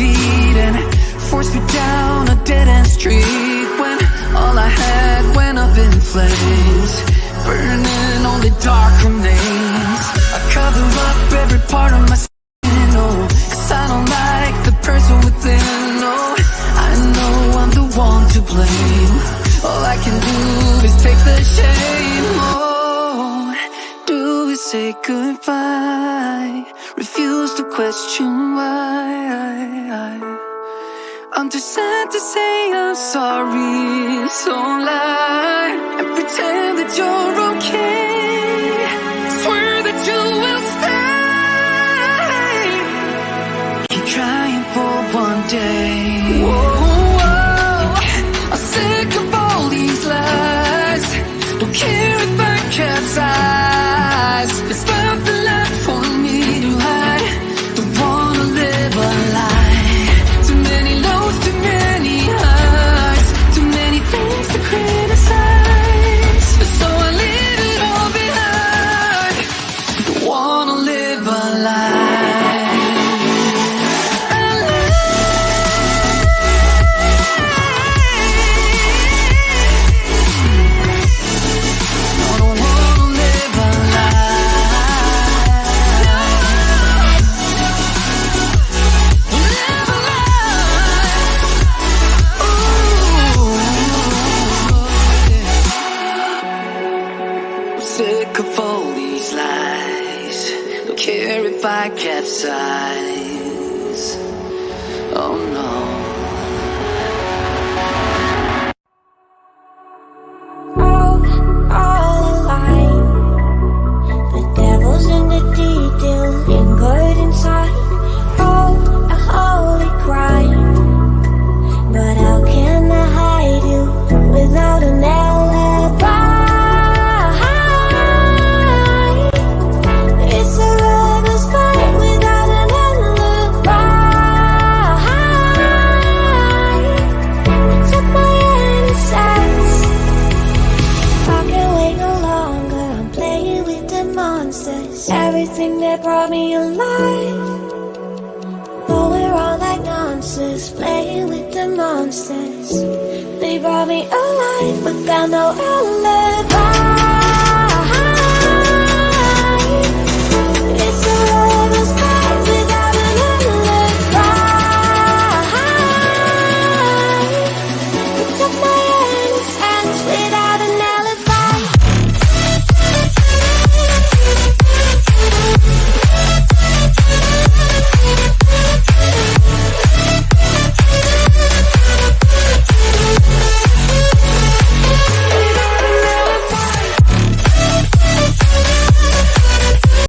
defeating Forced me down a dead-end street When all I had went up in flames Burning only dark remains. I cover up every part of my sin, oh Cause I don't like the person within, oh. I know I'm the one to blame. All I can do is take the shame, oh. Do is say goodbye? Refuse to question why. I'm too sad to say I'm sorry, sick of all these lies. Don't care if I capsize. Everything that brought me alive. Though we're all like monsters, playing with the monsters. They brought me alive, but found no alibi.